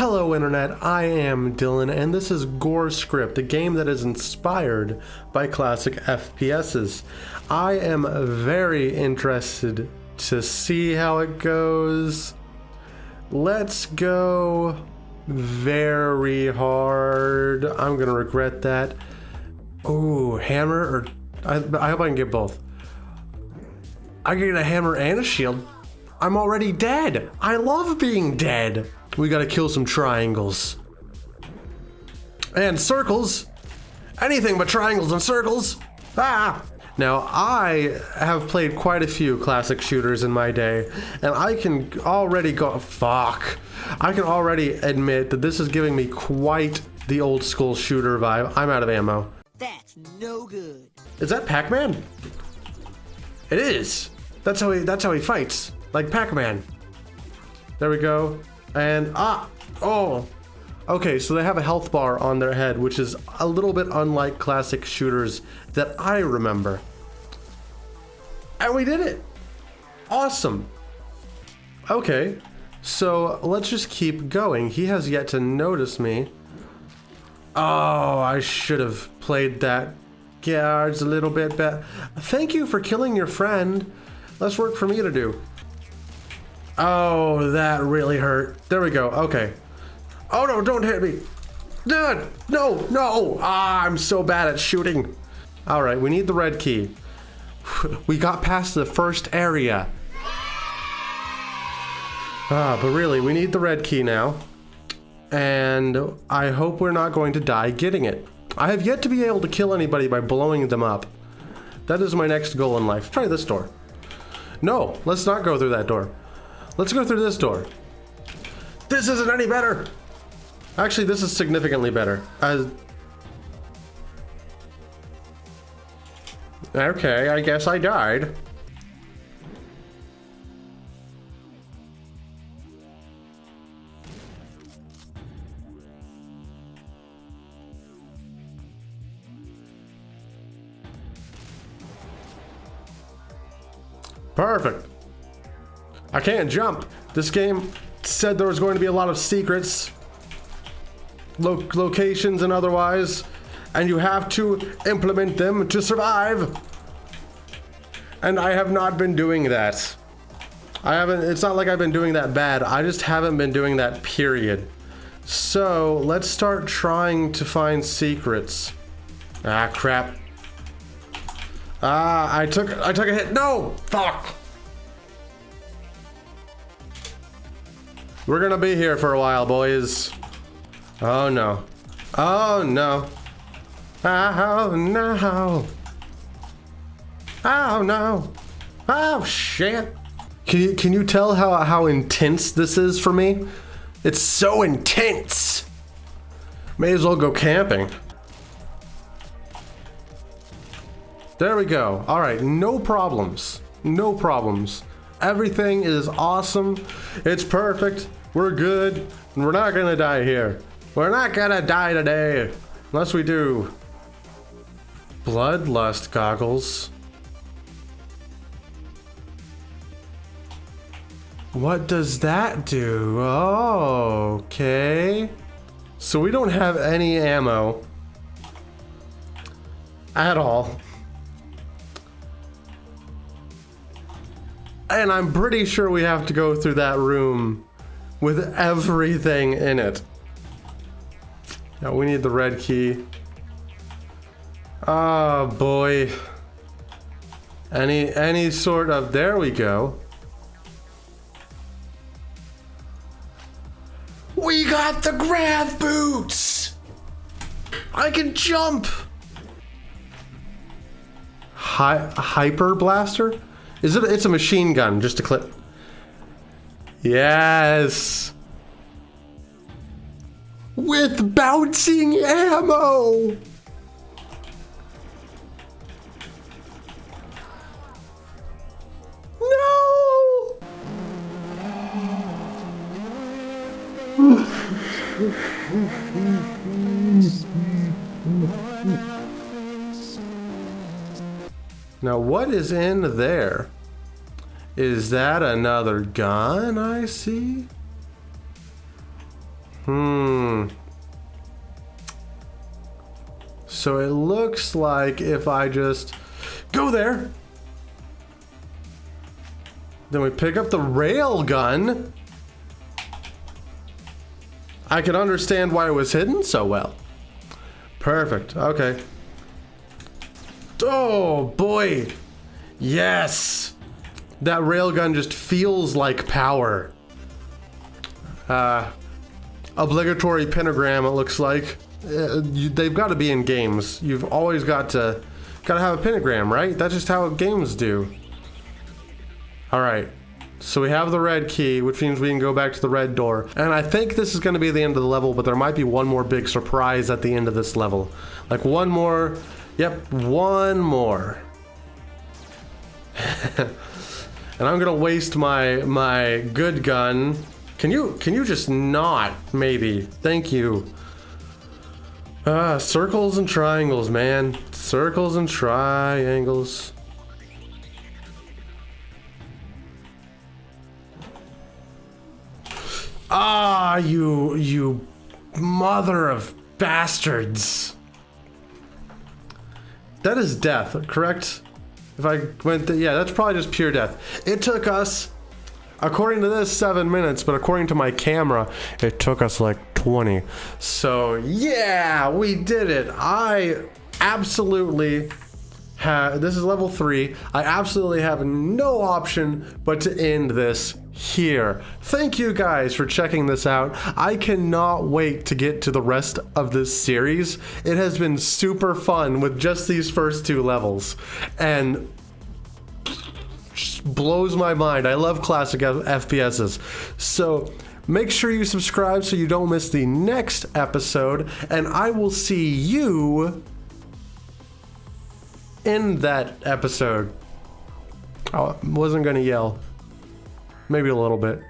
Hello Internet, I am Dylan and this is GoreScript, a game that is inspired by classic FPSs. I am very interested to see how it goes. Let's go very hard. I'm gonna regret that. Ooh, hammer or I, I hope I can get both. I get a hammer and a shield. I'm already dead. I love being dead. We gotta kill some triangles. And circles. Anything but triangles and circles. Ah! Now, I have played quite a few classic shooters in my day, and I can already go- fuck. I can already admit that this is giving me quite the old school shooter vibe. I'm out of ammo. That's no good. Is that Pac-Man? It is. That's how he that's how he fights. Like Pac-Man. There we go. And ah oh. Okay, so they have a health bar on their head, which is a little bit unlike classic shooters that I remember. And we did it. Awesome. Okay. So let's just keep going. He has yet to notice me. Oh, I should have played that guards a little bit better. Thank you for killing your friend. Less work for me to do. Oh, that really hurt. There we go. Okay. Oh no, don't hit me. Dude, no, no. Ah, I'm so bad at shooting. All right, we need the red key. We got past the first area. Ah, but really, we need the red key now. And I hope we're not going to die getting it. I have yet to be able to kill anybody by blowing them up. That is my next goal in life. Try this door. No, let's not go through that door. Let's go through this door. This isn't any better. Actually, this is significantly better. As okay, I guess I died. Perfect. I can't jump. This game said there was going to be a lot of secrets, lo locations and otherwise, and you have to implement them to survive. And I have not been doing that. I haven't, it's not like I've been doing that bad. I just haven't been doing that period. So let's start trying to find secrets. Ah, crap. Ah, I took, I took a hit. No, fuck. We're gonna be here for a while, boys. Oh no. Oh no. Oh no. Oh no. Oh shit. Can you, can you tell how, how intense this is for me? It's so intense. May as well go camping. There we go. All right, no problems. No problems. Everything is awesome. It's perfect. We're good. And we're not gonna die here. We're not gonna die today. Unless we do. Bloodlust goggles. What does that do? Oh, okay. So we don't have any ammo. At all. And I'm pretty sure we have to go through that room with everything in it. Now we need the red key. Oh boy. Any any sort of there we go. We got the grav boots! I can jump! Hi hyper blaster? Is it it's a machine gun, just to clip. Yes. With bouncing ammo. No. now what is in there? Is that another gun I see? Hmm. So it looks like if I just go there, then we pick up the rail gun. I can understand why it was hidden so well. Perfect. Okay. Oh boy. Yes. That railgun just feels like power. Uh, obligatory pentagram, it looks like. Uh, you, they've got to be in games. You've always got to, got to have a pentagram, right? That's just how games do. All right. So we have the red key, which means we can go back to the red door. And I think this is going to be the end of the level, but there might be one more big surprise at the end of this level. Like one more, yep, one more. and I'm gonna waste my my good gun. Can you can you just not maybe? Thank you. Ah, circles and triangles, man. Circles and triangles. Ah, you you mother of bastards. That is death, correct? If I went, th yeah, that's probably just pure death. It took us, according to this, seven minutes, but according to my camera, it took us like 20. So yeah, we did it. I absolutely have, this is level three. I absolutely have no option but to end this here. Thank you guys for checking this out. I cannot wait to get to the rest of this series. It has been super fun with just these first two levels. And blows my mind. I love classic FPSs. So make sure you subscribe so you don't miss the next episode. And I will see you in that episode. I wasn't going to yell. Maybe a little bit.